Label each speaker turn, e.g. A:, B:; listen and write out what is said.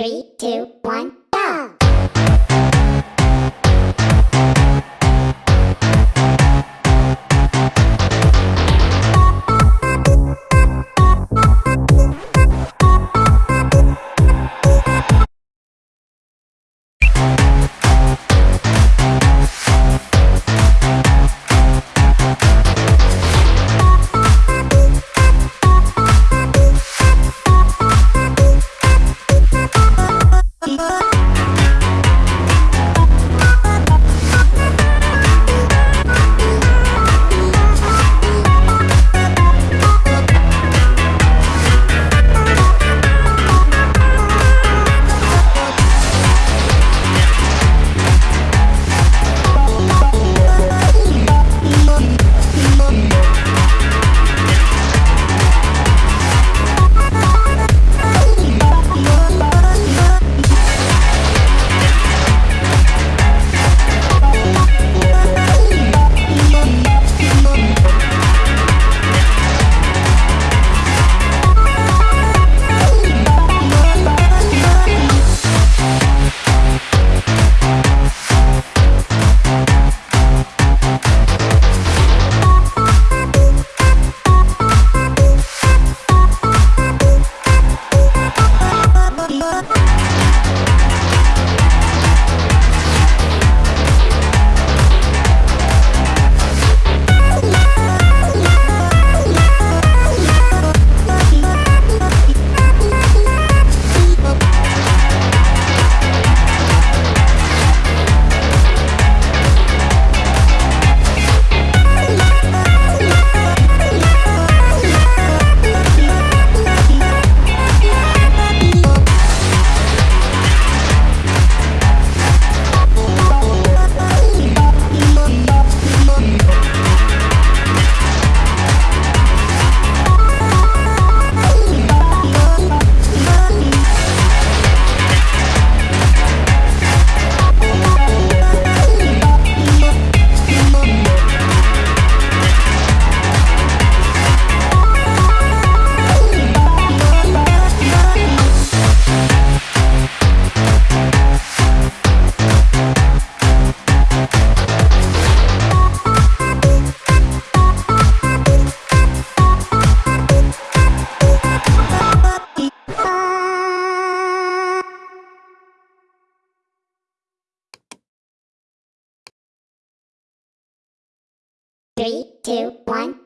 A: Three, two, one, Three, two, one,